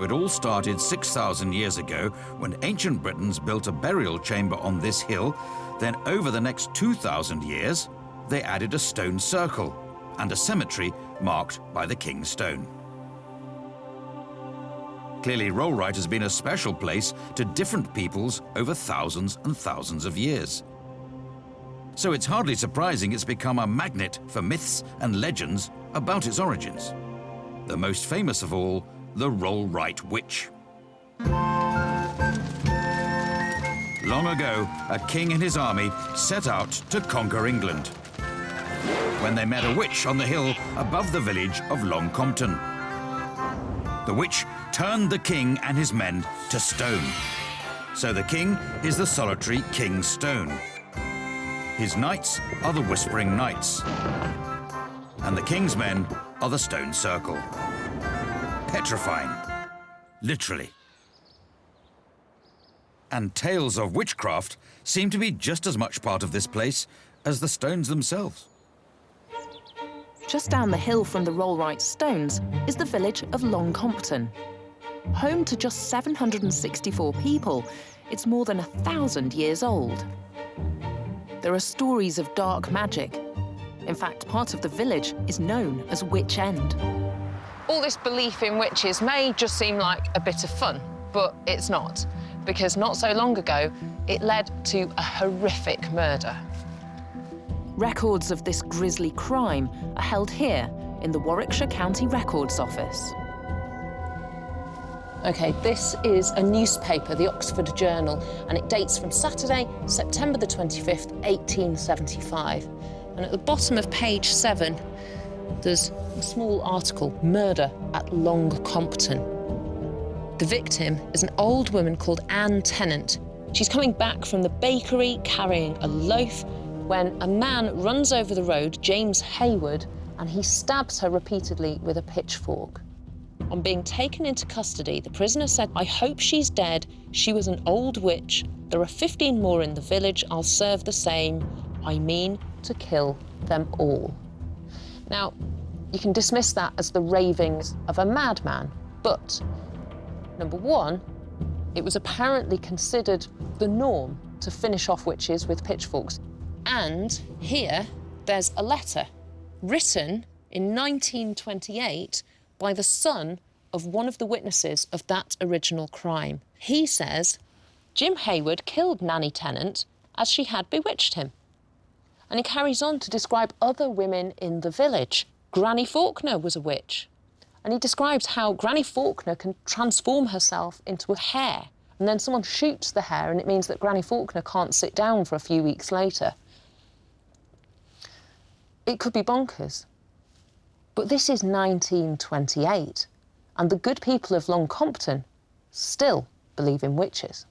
It all started 6,000 years ago when ancient Britons built a burial chamber on this hill. Then over the next 2,000 years, they added a stone circle and a cemetery marked by the King's Stone. Clearly, Rollright has been a special place to different peoples over thousands and thousands of years. So it's hardly surprising it's become a magnet for myths and legends about its origins. The most famous of all, the Rollright Witch. Long ago, a king and his army set out to conquer England when they met a witch on the hill above the village of Long Compton. The witch turned the king and his men to stone. So the king is the solitary King Stone. His knights are the Whispering Knights. And the king's men are the Stone Circle. Petrifying. Literally. And tales of witchcraft seem to be just as much part of this place as the stones themselves. Just down the hill from the Rollright Stones is the village of Long Compton. Home to just 764 people, it's more than a thousand years old. There are stories of dark magic. In fact, part of the village is known as Witch End. All this belief in witches may just seem like a bit of fun, but it's not, because not so long ago, it led to a horrific murder. Records of this grisly crime are held here in the Warwickshire County Records Office. OK, this is a newspaper, the Oxford Journal, and it dates from Saturday, September the 25th, 1875. And at the bottom of page seven, there's a small article, Murder at Long Compton. The victim is an old woman called Anne Tennant. She's coming back from the bakery carrying a loaf when a man runs over the road, James Hayward, and he stabs her repeatedly with a pitchfork. On being taken into custody, the prisoner said, I hope she's dead. She was an old witch. There are 15 more in the village. I'll serve the same. I mean to kill them all. Now, you can dismiss that as the ravings of a madman, but number one, it was apparently considered the norm to finish off witches with pitchforks. And here, there's a letter written in 1928 by the son of one of the witnesses of that original crime. He says Jim Hayward killed Nanny Tennant as she had bewitched him. And he carries on to describe other women in the village. Granny Faulkner was a witch. And he describes how Granny Faulkner can transform herself into a hare. And then someone shoots the hare, and it means that Granny Faulkner can't sit down for a few weeks later. It could be bonkers. But this is 1928, and the good people of Long Compton still believe in witches.